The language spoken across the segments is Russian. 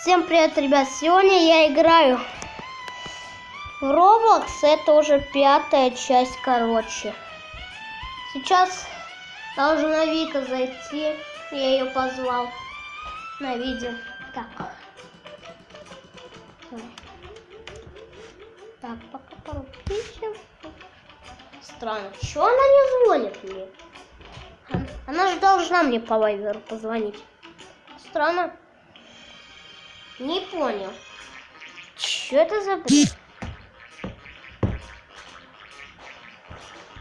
Всем привет, ребят! Сегодня я играю в Roblox. Это уже пятая часть, короче. Сейчас должна Вика зайти. Я ее позвал на видео. Так. Так, пока поручим. Странно. Чего она не звонит мне? Она же должна мне по вайверу позвонить. Странно. Не понял. Что это за бред?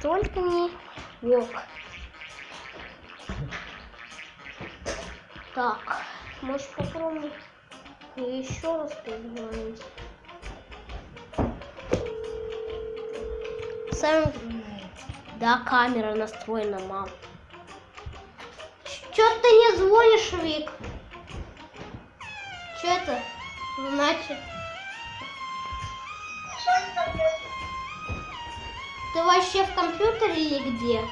Только не волк. Так, может попробовать еще раз позвонить. Сам... Да, камера настроена, мам. Что ты не звонишь, Вик? Что это значит? Ты вообще в компьютере или где?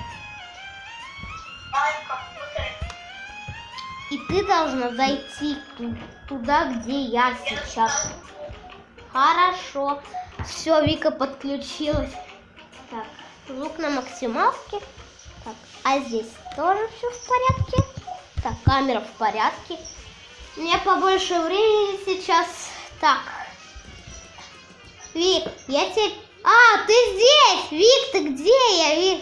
И ты должна зайти туда, где я сейчас. Хорошо. Все, Вика подключилась. Так, звук на максималке. Так, а здесь тоже все в порядке. Так, камера в порядке. Мне побольше времени сейчас. Так. Вик, я тебе... А, ты здесь! Вик, ты где я? Вик?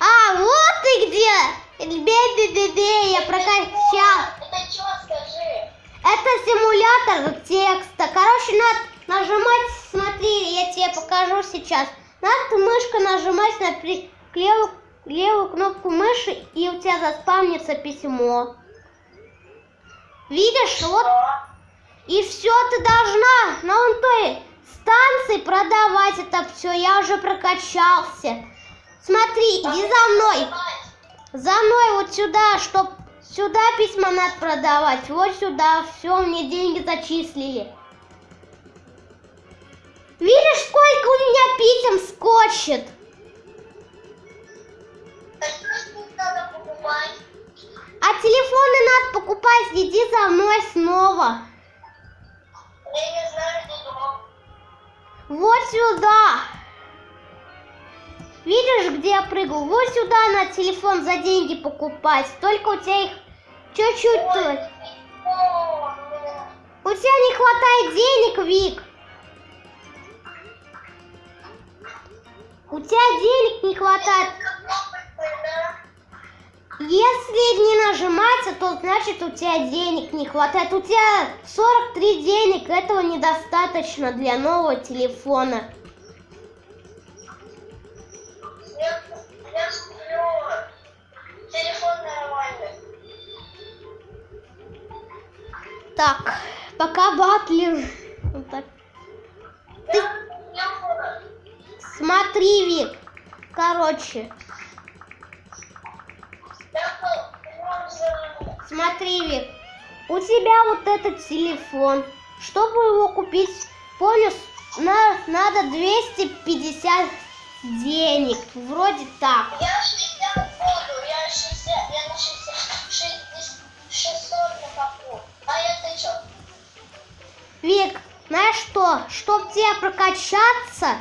А, вот ты где! Бе-бе-бе-бе, я прокачал. Это что, скажи? Это симулятор текста. Короче, надо нажимать, смотри, я тебе покажу сейчас. Надо мышка нажимать на при... левую, левую кнопку мыши, и у тебя заспавнится письмо. Видишь, вот. И все, ты должна на вон той станции продавать это все. Я уже прокачался. Смотри, иди за мной. За мной вот сюда, чтоб сюда письма надо продавать. Вот сюда. Все, мне деньги зачислили. Видишь, сколько у меня писем скотчет? А что надо покупать? А телефоны надо покупать. Иди за мной снова. Я не знаю, где дом. Вот сюда. Видишь, где я прыгал? Вот сюда на телефон за деньги покупать. Только у тебя их чуть-чуть. Да. У тебя не хватает денег, Вик. У тебя денег не хватает. Если не нажимается, то значит у тебя денег не хватает. У тебя 43 денег, этого недостаточно для нового телефона. Я, я сплю. Телефон нормальный. Так, пока батлер. Вот так. Ты смотри, Вик. Короче, смотри, Вик. У тебя вот этот телефон. Чтобы его купить, понял, на, надо 250 денег. Вроде так. Я 60 буду, я 60, я на 60, 60, 600 накоплю. А ты что? Вик, знаешь что? Чтоб тебе прокачаться,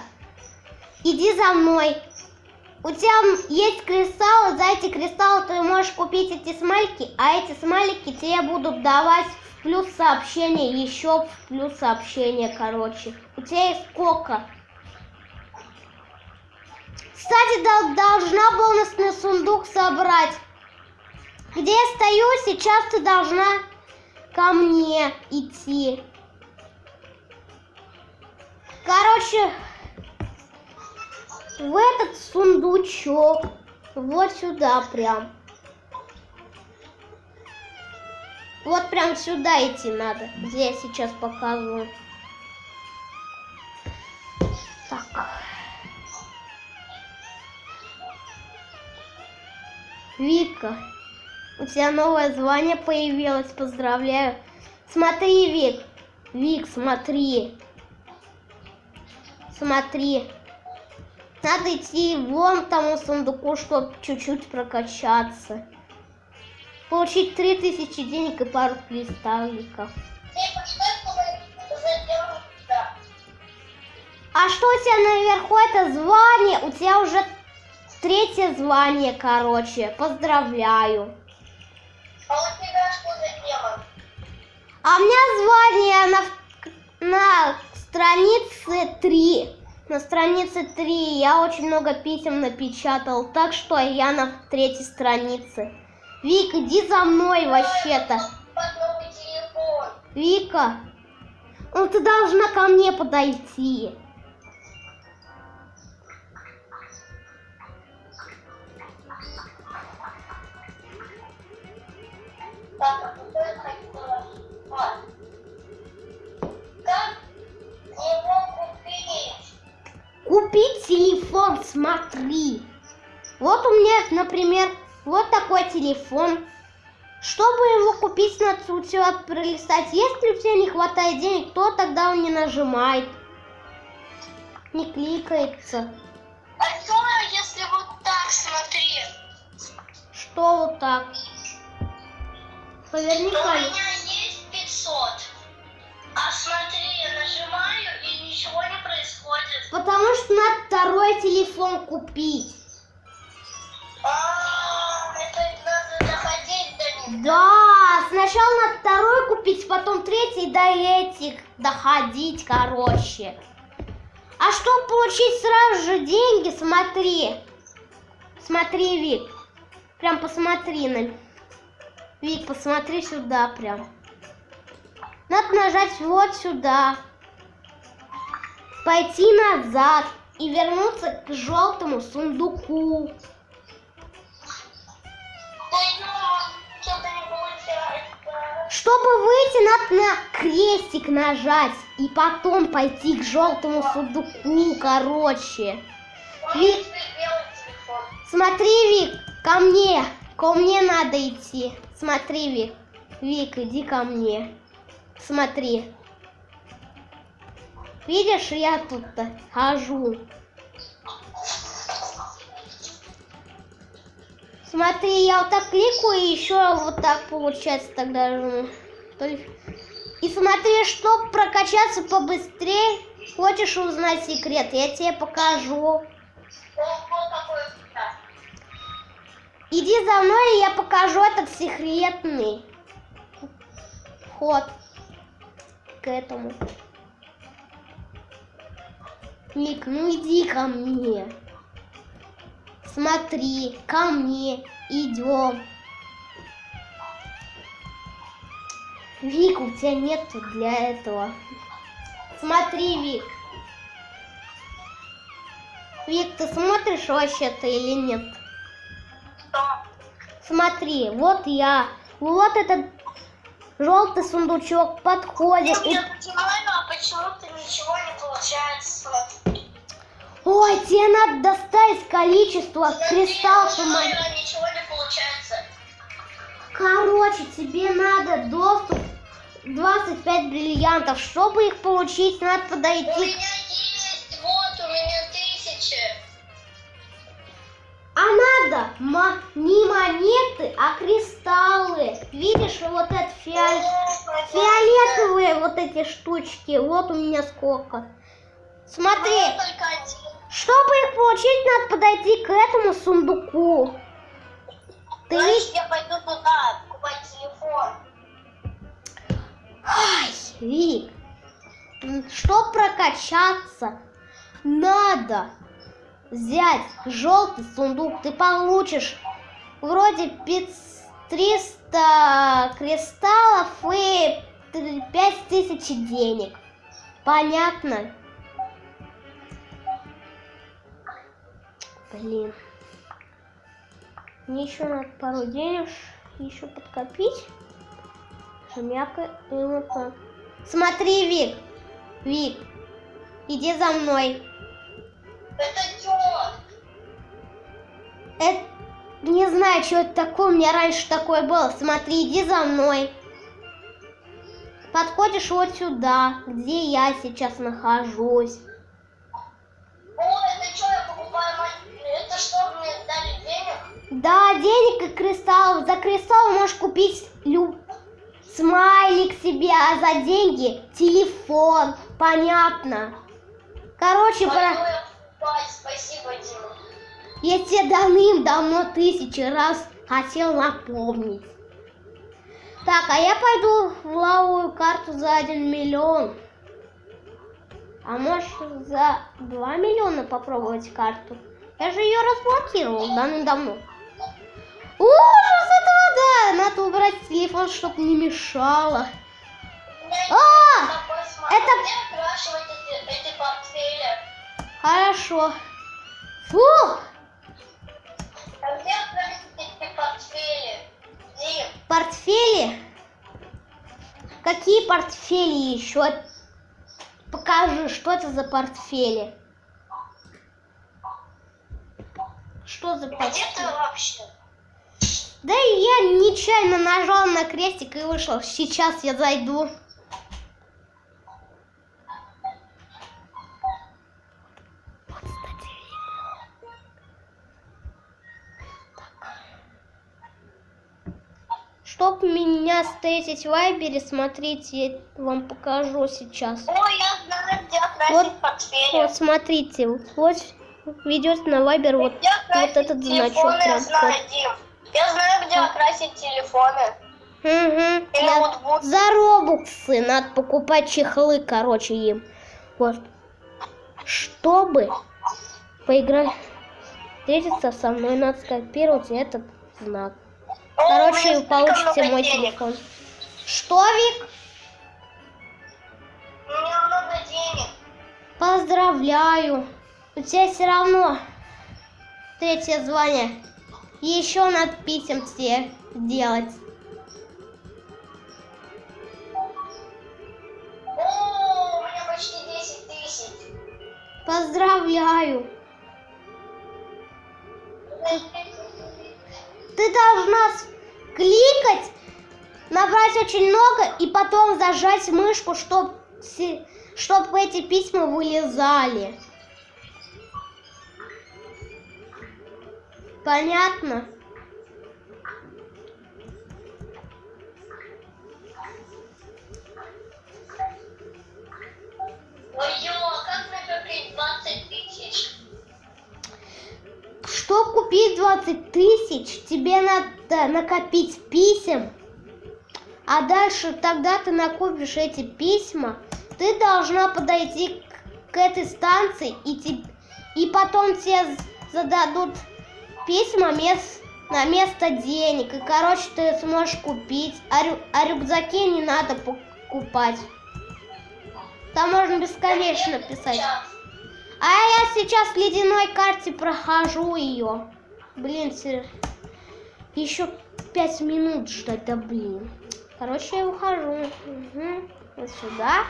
иди за мной. У тебя есть кристаллы, за эти кристаллы ты можешь купить эти смайлики, а эти смайлики тебе будут давать в плюс сообщения, еще в плюс сообщения, короче. У тебя есть сколько? Кстати, дол- должна бонусный сундук собрать. Где я стою, сейчас ты должна ко мне идти. Короче, в этот сундучок. Вот сюда прям. Вот прям сюда идти надо, где я сейчас показываю. Так. Вика, у тебя новое звание появилось, поздравляю. Смотри, Вик, Вик, смотри. Смотри. Надо идти вон к тому сундуку, чтобы чуть-чуть прокачаться. Получить 3000 денег и пару кристалликов. А что у тебя наверху это звание? У тебя уже третье звание, короче. Поздравляю. А у? А у меня звание на, на странице 3. На странице 3 я очень много писем напечатал, так что я на третьей странице. Вик, иди за мной вообще-то. Вика, ну ты должна ко мне подойти. А. Как его? Купить телефон, смотри. Вот у меня, например, вот такой телефон. Чтобы его купить, надо у тебя пролистать. Если у тебя не хватает денег, то тогда он не нажимает. Не кликается. А что, если вот так, смотри? Что вот так? Поверни У камеру. меня есть 500. А смотри, я нажимаю и ничего не происходит. Потому что надо второй телефон купить. А, это надо доходить до них. Да, сначала надо второй купить, потом третий до этих доходить, короче. А чтобы получить сразу же деньги, смотри. Смотри, Вик. Прям посмотри на... Вик, посмотри сюда прям. Надо нажать вот сюда. Пойти назад и вернуться к желтому сундуку. Чтобы выйти, надо на крестик нажать и потом пойти к желтому сундуку, короче. У Ви- меня теперь белый телефон. Смотри, Вик, ко мне. Ко мне надо идти. Смотри, Вик. Вик, иди ко мне. Смотри. Видишь, я тут-то хожу. Смотри, я вот так кликаю, и еще вот так получается тогда. же. И смотри, чтобы прокачаться побыстрее, хочешь узнать секрет, я тебе покажу. Иди за мной, и я покажу этот секретный вход к этому. Ник, ну иди ко мне. Смотри, ко мне. Идем. Вик, у тебя нету для этого. Смотри, Вик. Вик, ты смотришь вообще-то или нет? Что? Смотри, вот я. Вот этот желтый сундучок подходит. Ну, И- а почему-то ничего не получается. Ой, тебе надо доставить количество кристаллов. Смотри, мон- а ничего не получается. Короче, тебе надо доступ 25 бриллиантов. Чтобы их получить, надо подойти. Не монеты, а кристаллы. Видишь, вот это фиолет... О, фиолетовые вот эти штучки. Вот у меня сколько. Смотри. Чтобы их получить, надо подойти к этому сундуку. Ты видишь? я пойду туда, покупать телефон. Ай, Вик, чтобы прокачаться, надо взять желтый сундук. Ты получишь вроде 500 300 кристаллов и 5000 денег. Понятно? Блин. Мне еще надо пару денег еще подкопить. Хомяка и так. Смотри, Вик. Вик, иди за мной. Это что? Это... Не знаю, что это такое. У меня раньше такое было. Смотри, иди за мной. Подходишь вот сюда, где я сейчас нахожусь. О, это что, я покупаю Это что, мне дали денег? Да, денег и кристаллов. За кристалл можешь купить люб... смайлик себе, а за деньги телефон. Понятно. Короче, Пойду про... Спасибо, Дима. я тебе давным-давно тысячи раз хотел напомнить. Так, а я пойду в лавовую карту за 1 миллион. А может за 2 миллиона попробовать карту? Я же ее разблокировал давным-давно. Ужас, это вода! Надо убрать телефон, чтобы не мешало. А! это- Хорошо. Фу! А где портфели? Дим, Портфели? Какие портфели еще? Покажи, что это за портфели? Что за где ты портфели? вообще? Да я нечаянно нажал на крестик и вышел. Сейчас я зайду. Чтоб меня встретить в Вайбере, смотрите, я вам покажу сейчас. Ой, я знаю, где Вот. Вот, смотрите, вот ведет на Вайбер вот, вот этот значок. телефоны, я прям знаю. Дим. Я знаю, где окрасить телефоны. И Я- ноутбук. За робуксы надо покупать чехлы, короче, им. Вот. Чтобы поиграть, встретиться со мной, надо скопировать этот знак. Короче, много мой телефон. Что, Вик? У меня много денег. Поздравляю. У тебя все равно третье звание. Еще надо писем тебе делать. О, у меня почти 10 тысяч. Поздравляю. Ты должна с- кликать, набрать очень много и потом зажать мышку, чтобы чтоб эти письма вылезали. Понятно? Ой, Чтобы купить 20 тысяч, тебе надо накопить писем, а дальше тогда ты накопишь эти письма, ты должна подойти к, к этой станции, и, те- и потом тебе зададут письма мес- на место денег, и, короче, ты сможешь купить, а, рю- а рюкзаки не надо покупать. Там можно бесконечно писать. А я сейчас в ледяной карте прохожу ее. Блин, еще пять минут ждать, да блин. Короче, я ухожу. Мгм. Вот сюда.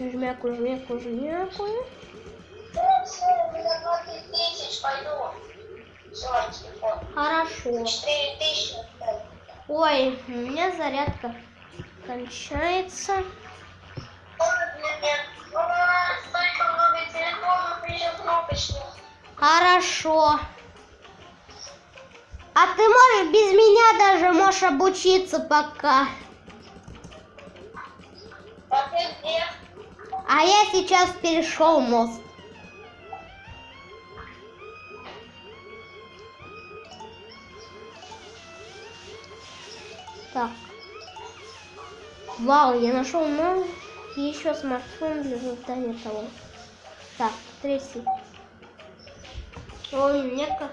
Жмяку, жмяку, жмяку. Всё, у меня 20 тысяч, пойду. Все, телефон. Хорошо. 4 тысячи. Ой, у меня зарядка кончается. Хорошо. А ты можешь без меня даже можешь обучиться пока. А? А я сейчас перешел мост. Так. Вау, я нашел новый еще смартфон для создания того. Так, третий. Ой, меня как...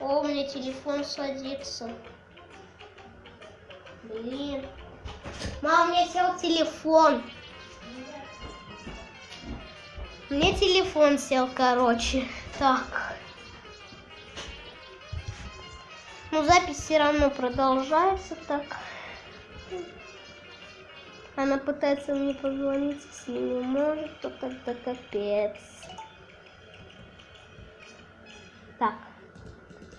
О, меня телефон садится. Блин. Мам, у меня сел телефон. Мне телефон сел, короче. Так. Ну, запись все равно продолжается так. Она пытается мне позвонить, если не может, то тогда капец. Так.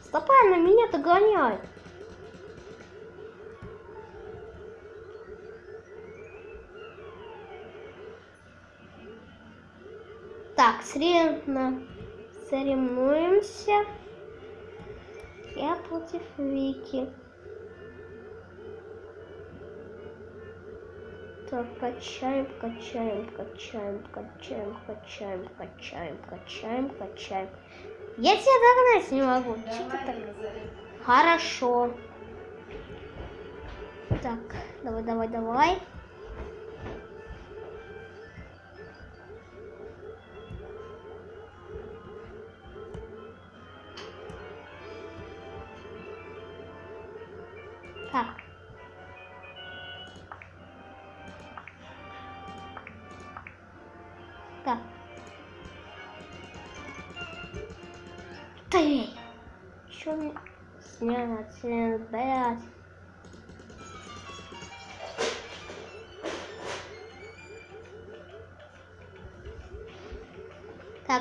Стопай, она меня догоняет. Так, соревно... соревнуемся. Я против Вики. Так, качаем, качаем, качаем, качаем, качаем, качаем, качаем, качаем. Я тебя догнать не могу. Чё ты так? Хорошо. Так, давай, давай, давай.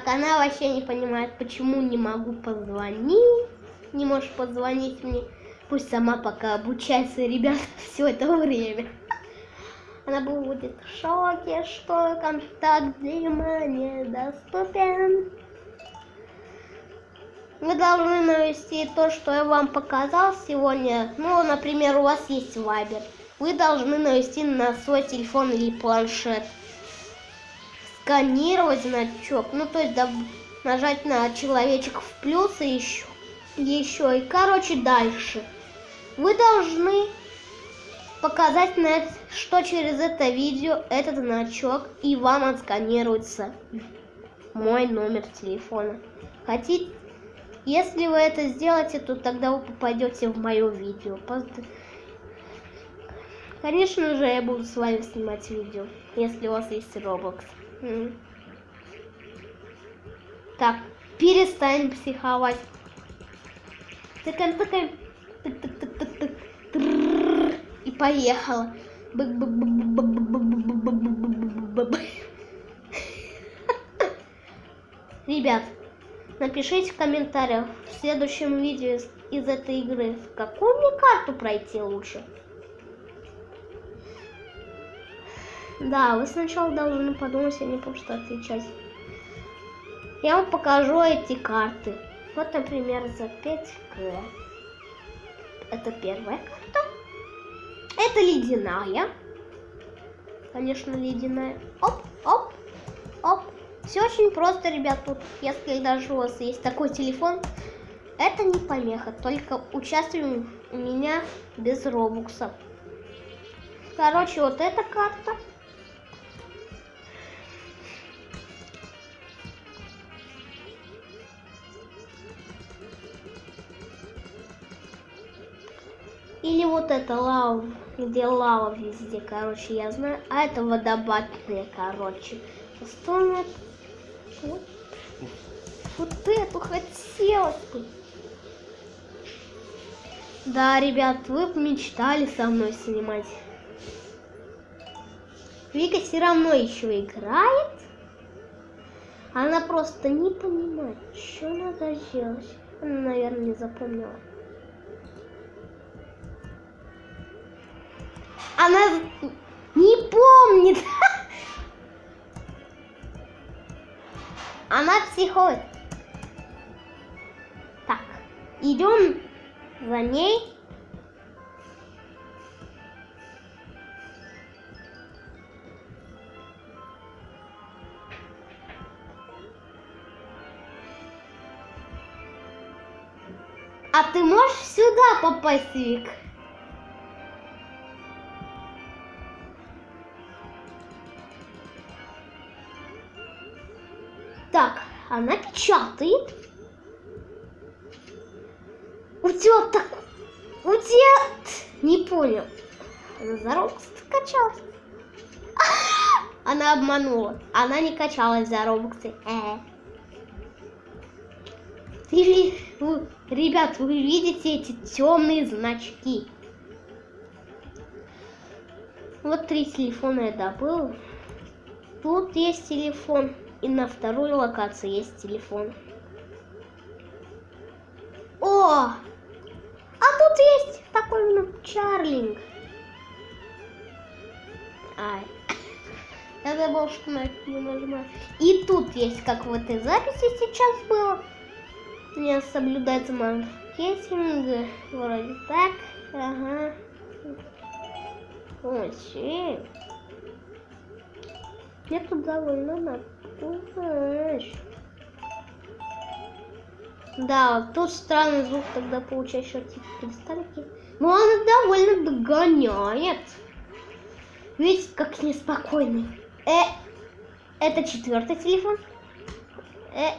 Она вообще не понимает, почему не могу позвонить. Не можешь позвонить мне. Пусть сама пока обучается, ребят, все это время. Она будет в шоке, что контакт внимания доступен. Вы должны навести то, что я вам показал сегодня. Ну, например, у вас есть Viber. Вы должны навести на свой телефон или планшет. Сканировать значок. Ну, то есть да, нажать на человечек в плюс и еще. Еще. И, короче, дальше. Вы должны показать, на это, что через это видео этот значок и вам отсканируется мой номер телефона. Хотите? Если вы это сделаете, то тогда вы попадете в мое видео. Конечно же, я буду с вами снимать видео, если у вас есть Roblox. Так, перестань психовать. Тыкаем, тыкаем. Тык, тык, тык, тык, тык. И поехала. Ребят, напишите в комментариях в следующем видео из, этой игры, какую мне карту пройти лучше. Да, вы сначала должны подумать, а не просто отвечать. Я вам покажу эти карты. Вот, например, за 5К. Это первая карта. Это ледяная. Конечно, ледяная. Оп, оп, оп. Все очень просто, ребят, тут, если даже у вас есть такой телефон, это не помеха, только участвуем у меня без робукса. Короче, вот эта карта. Или вот это лава, где лава везде, короче, я знаю. А это водопадные, короче. Что. Вот, вот эту хотелось бы. Да, ребят, вы мечтали со мной снимать. Вика все равно еще играет. Она просто не понимает, что надо делать. Она, наверное, не запомнила. Она не помнит. Она психует. Так, идем за ней. А ты можешь сюда попасть, Вик? Она печатает. У тебя так... У тебя... Не понял. Она за Robux скачалась. Она обманула. Она не качалась за робоксы. Э. Ребят, вы видите эти темные значки? Вот три телефона я добыл. Тут есть телефон. И на второй локации есть телефон. О! А тут есть такой ну, Чарлинг. Ай. Я забыл, что на это не нажимаю. И тут есть, как в этой записи сейчас было. Не соблюдается маркетинг. Вроде так. Ага. Очень. Мне тут довольно надо. Знаешь. Да, тут странный звук тогда получается типа кристаллики. Но она довольно догоняет. Видите, как неспокойный. Э, это четвертый телефон. Э.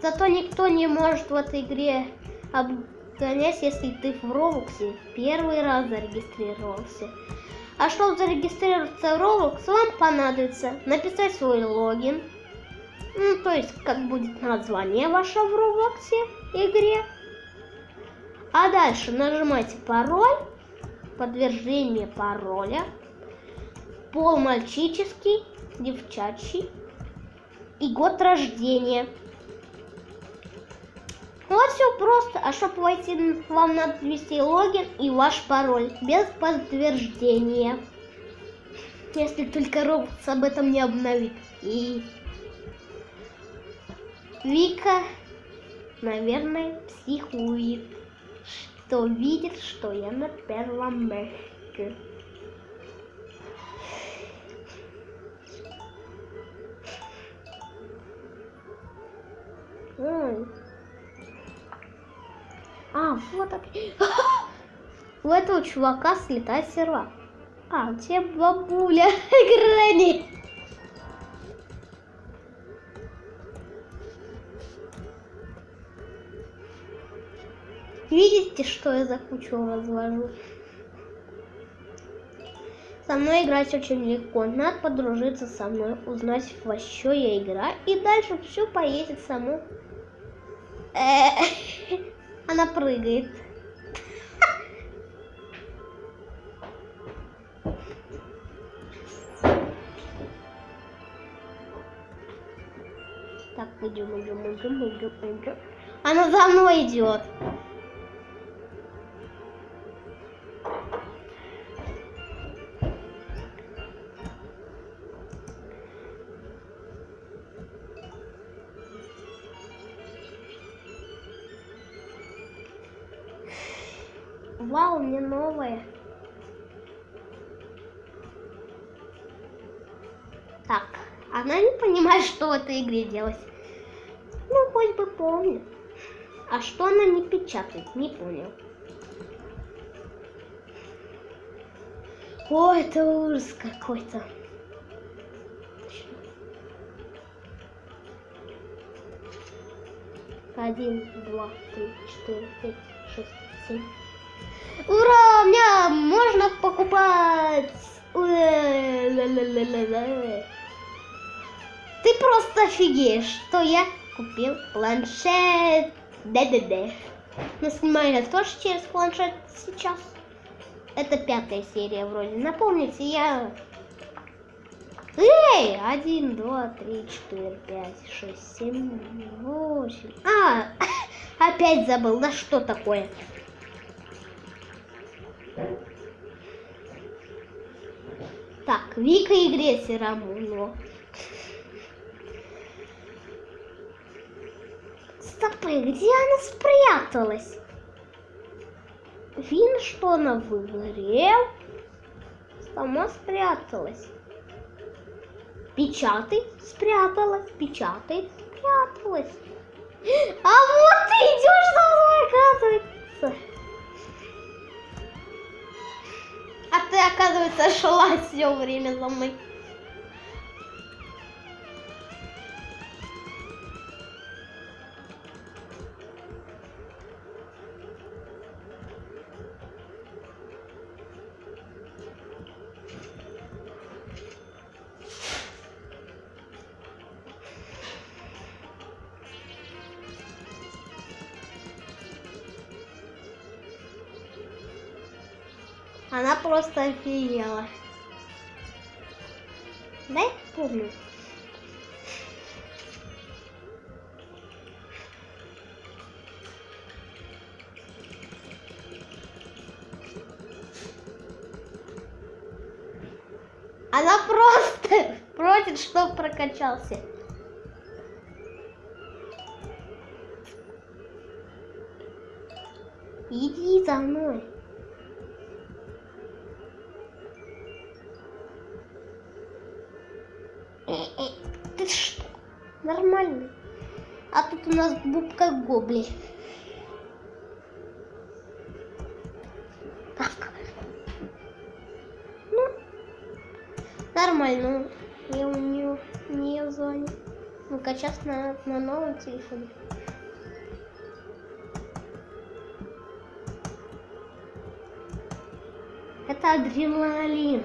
Зато никто не может в этой игре обгонять, если ты в Роблоксе первый раз зарегистрировался. А чтобы зарегистрироваться в Roblox, вам понадобится написать свой логин, ну, то есть, как будет название ваше в Роблоксе игре. А дальше нажимаете пароль, подтверждение пароля, пол мальчический, девчачий и год рождения. Вот все просто. А чтобы войти, вам надо ввести логин и ваш пароль без подтверждения. Если только Roblox об этом не обновит. И Вика, наверное, психует, что видит, что я на первом месте. Ой. А, вот так. У этого чувака слетает серва. А, тебя бабуля Грэнни. Видите, что я за кучу развожу? Со мной играть очень легко. Надо подружиться со мной, узнать, во что я играю. И дальше все поедет само. Э, Она прыгает. Так, идем, идем, идем, идем, идем. Она за мной идет. Вау, мне новое. Так, она не понимает, что в этой игре делать. Ну, хоть бы помнит. А что она не печатает, не понял. О, это ужас какой-то. Один, два, три, четыре, пять, шесть, семь. Ура! У меня можно покупать! Ты просто офигеешь, что я купил планшет. Да-да-да. Снимаю я тоже через планшет сейчас. Это пятая серия вроде. Напомните, я... Эй! Один, два, три, четыре, пять, шесть, семь, восемь. А, опять забыл. Да что такое? Так, Вика игре Рамуно. Стопы, где она спряталась? Вин, что она в игре? Сама спряталась. Печатай, спряталась, печатай, спряталась. А вот ты идешь за мной, оказывается. Оказывается, шла все время за мной. Просто офигела. Дай помню. Она просто просит, чтоб прокачался. Иди за мной. Нас бубка гобли. Так. Ну, нормально. Я у нее не зоне. Ну-ка, сейчас на, на новом телефоне. Это адреналин.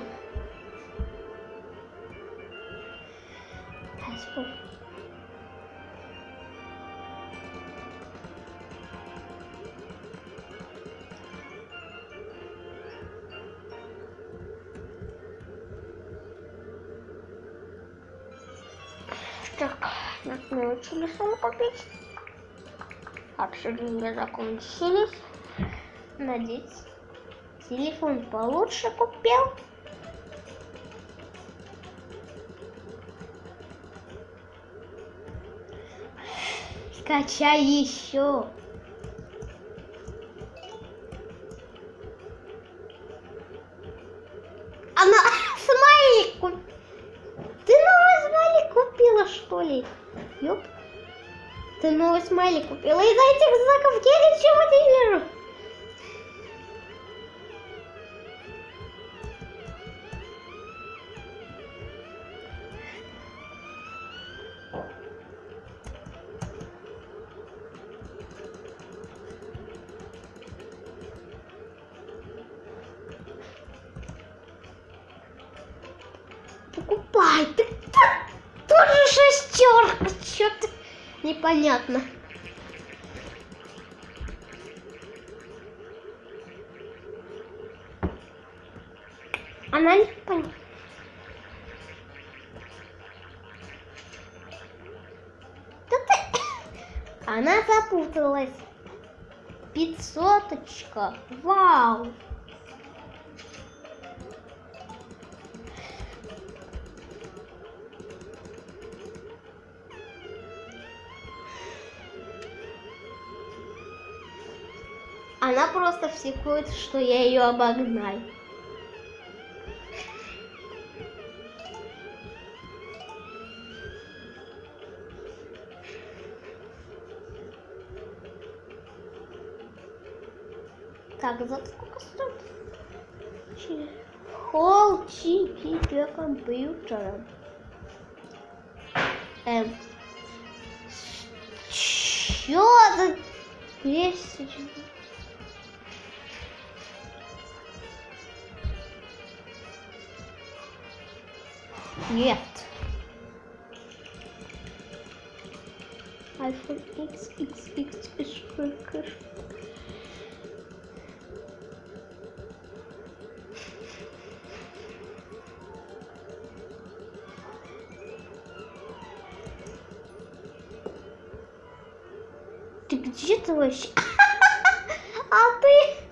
Телефон купить. Деньги закончились. Надеть. Телефон получше купил. Скачай еще. Она смайлик купила. Ты новый смайлик купила, что ли? Ёп. Ты новый смайлик купила. Из этих знаков я ничего не вижу. Непонятно. Она не ты... Она запуталась. Пятьсоточка. Вау. Просто психует, что я ее обогнал. Так, за сколько стоит? Холл чипи для компьютера. Эм. Чё за 200? Нет. iPhone X, X, X, X, X. Ты где ты вообще? А ты?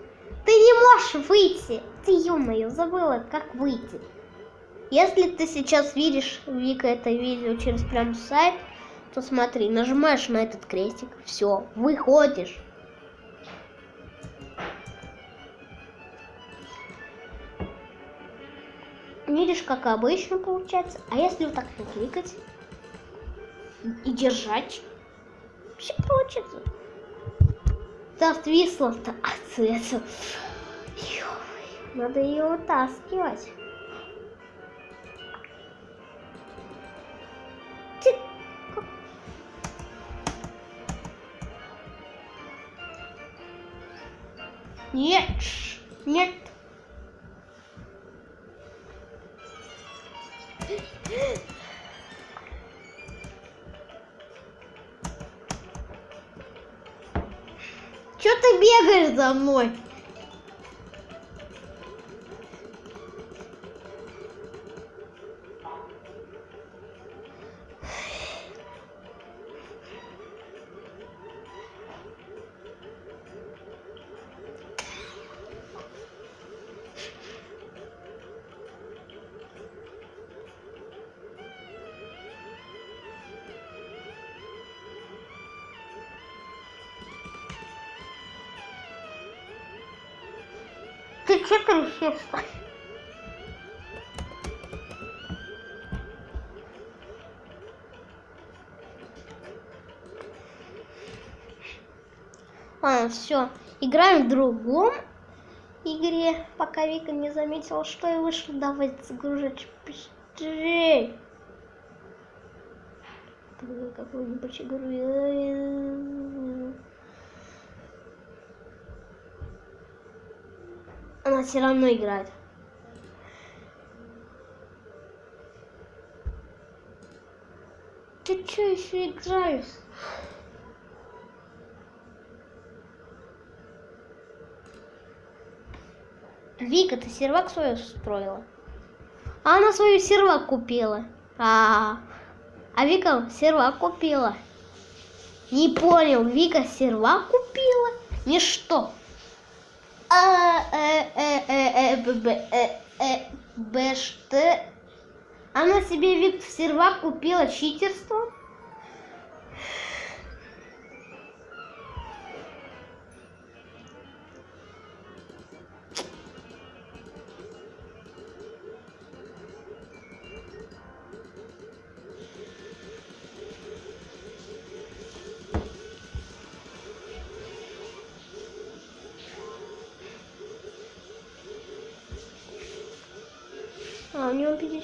Ты не можешь выйти. Ты, ё-моё, забыла, как выйти. Если ты сейчас видишь, Вика, это видео через прям сайт, то смотри, нажимаешь на этот крестик, все, выходишь. Видишь, как обычно получается. А если вот так кликать и держать, все получится. Да, отвисла-то от цвета. Ё-моё, Надо ее вытаскивать. Нет, нет. Чё ты бегаешь за мной? Трусишься? Ладно, все. Играем в другом игре, пока Вика не заметила, что я вышел. Давай загружать быстрее. Какую-нибудь игру. Она все равно играет. Ты что еще играешь? Вика, ты сервак свою строила? А она свою сервак купила. А, а Вика сервак купила. Не понял, Вика сервак купила? Ничто. А, э, э? Она себе Вик сервак купила читерство?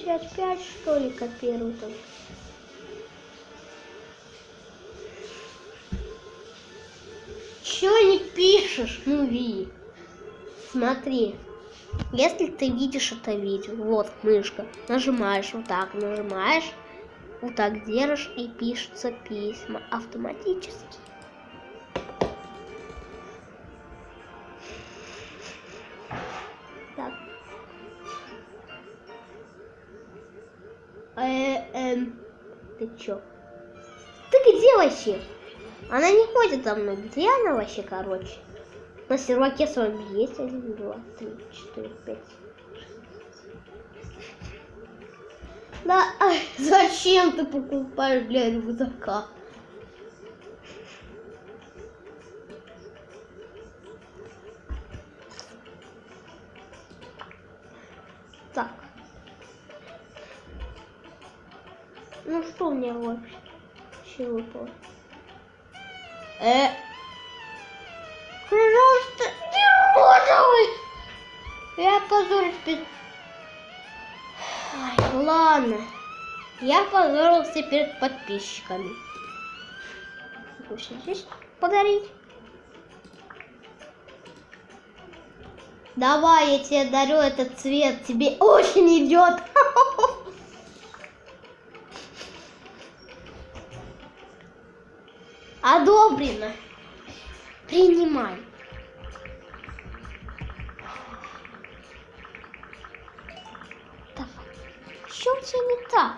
5, 5, что ли, как там? Чё не пишешь, Ну Нуви? Смотри. Если ты видишь это видео, вот мышка, нажимаешь вот так, нажимаешь, вот так держишь и пишутся письма автоматически. Ты чё? Ты где вообще? Она не ходит за мной. Где она вообще, короче? На серваке с вами есть один, два, три, четыре, пять. Да, ай, зачем ты покупаешь для рюкзака? Ну что у меня вообще выпало? Э, пожалуйста, не розовый. Я позорюсь перед... Ай, ладно. Я позорился перед подписчиками. Пусть здесь подарить. Давай, я тебе дарю этот цвет. Тебе очень идет. Одобрено. Принимай. Давай. Что у тебя не так?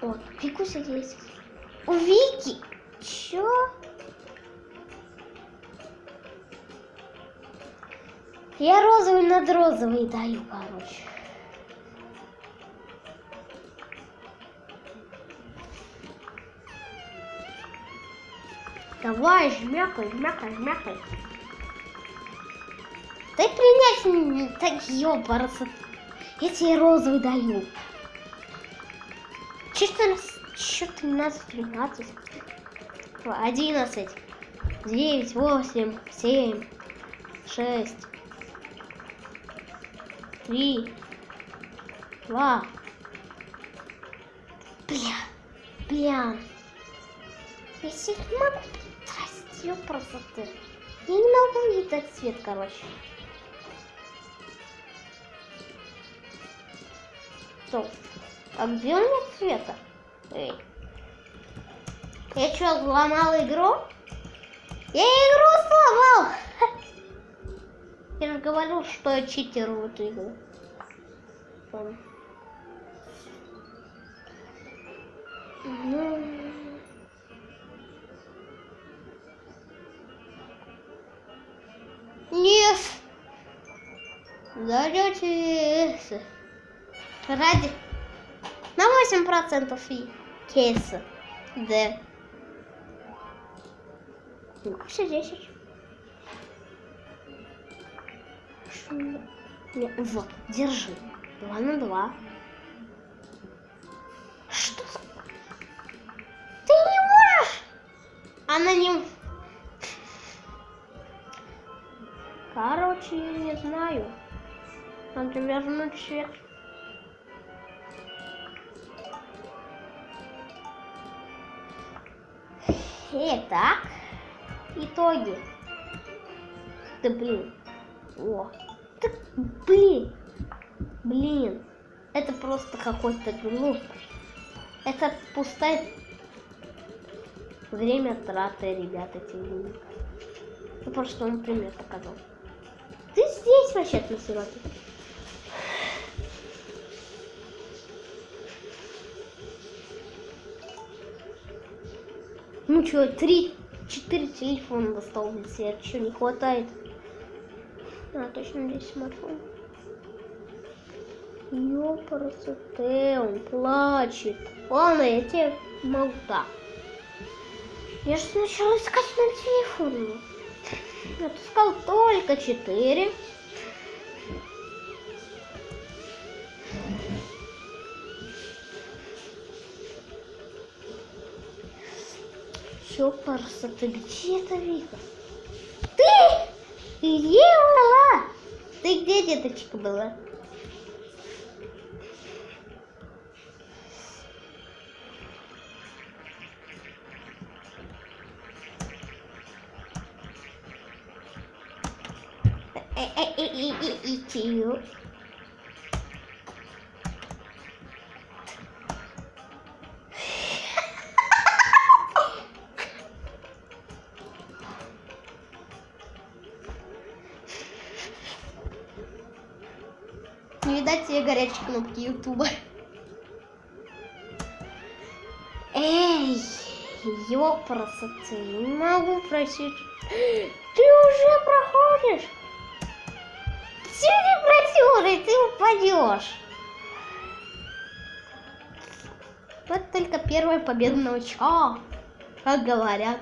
Вот, Викуся здесь. У Вики? Чё? Я розовый над розовый даю, короче. Давай, жмякай, жмякай, жмякай. Дай принять мне, так ёпарасы. Я тебе розовый даю. Четырнадцать, чё, тринадцать, тринадцать. Одиннадцать, девять, восемь, семь, шесть, три, два. Бля, бля. Я не могу тратить ее красоты. Я не могу видеть цвет, короче. Стоп. А где у меня цвета? Эй. Я что, сломал игру? Я игру сломал! Я же говорил, что я читер в эту игру. Ну... Нет. Даете ради на 8% и кейса. Да. Ну, все 10. Что мне- Не, вот, держи. Два на два. Что? за- Ты не можешь? Она не... Короче, я не знаю. Надо вернуть свет. Итак, итоги. Да блин. О. Да блин. Блин. Это просто какой-то глупость. Это пустая время траты, ребята, эти. Я просто вам пример показал. Ты здесь вообще на сироте. Ну что, три, четыре телефона достал для себя, что не хватает? А, точно здесь смартфон. Ёпарасоте, он плачет. Ладно, я тебе могу так. Я же сначала искать на телефоне. Я отыскал только четыре. Ёпарса, ты где это Вика? Ты! Где была? Ты где, деточка, была? Э-э-э-э-э-э-э-э. Не видать тебе горячие кнопки Ютуба. Эй, ёпрасоты, не могу просить. Ты уже проходишь? Не просёшь, ты упадешь. Вот только первая победа очко, как говорят.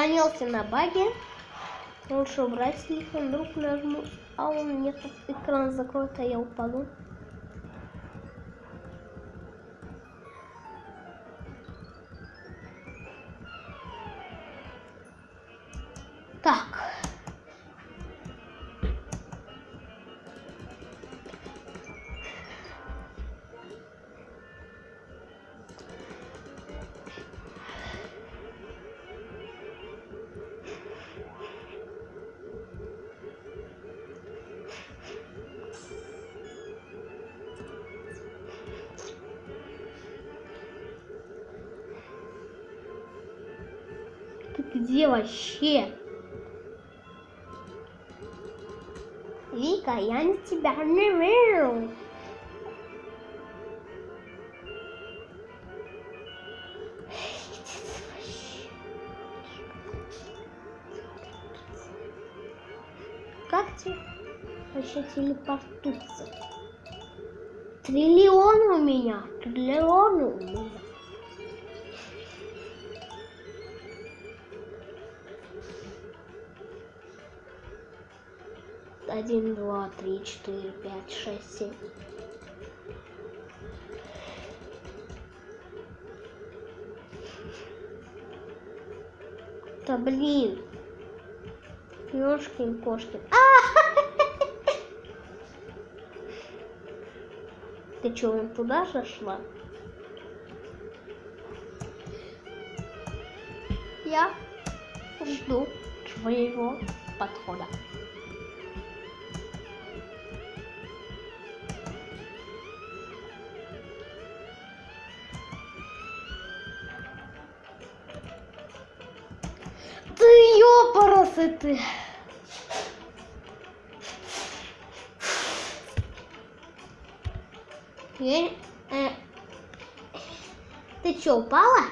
Сохранился на баге. Лучше убрать телефон, вдруг нажму, а он нет, экран закроет, а я упаду. Где вообще? Вика, я на тебя не вижу. Как тебе вообще телепортуться? Триллион у меня, триллион у меня. Четыре, пять, шесть, семь. Да блин. Ёшкин кошкин. А! Ты чё, вон туда зашла? Я жду твоего подхода. Ты. Я, э, Ты что, упала?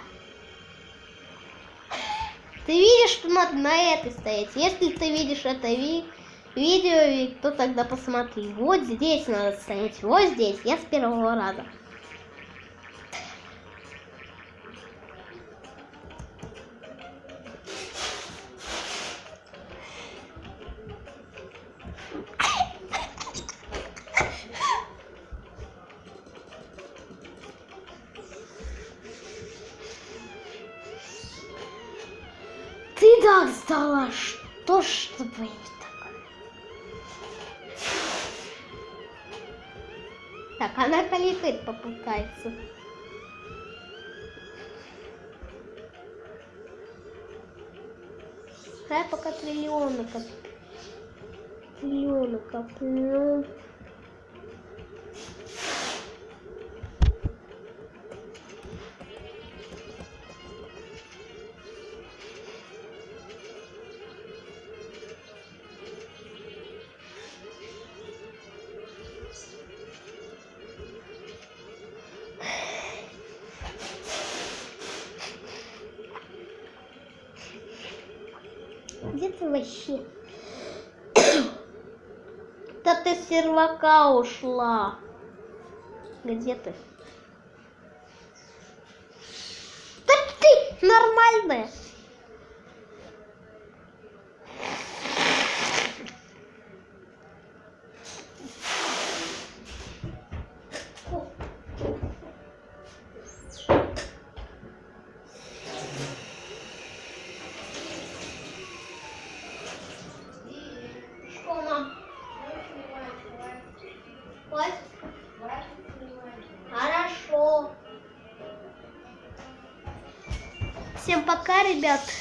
Ты видишь, что надо на этой стоять. Если ты видишь это ви видео, то тогда посмотри. Вот здесь надо стоять. Вот здесь. Я с первого раза. Калифет попытается. Я пока триллионы коплю. Триллионы коплю. Сервака ушла. Где ты? Ребят.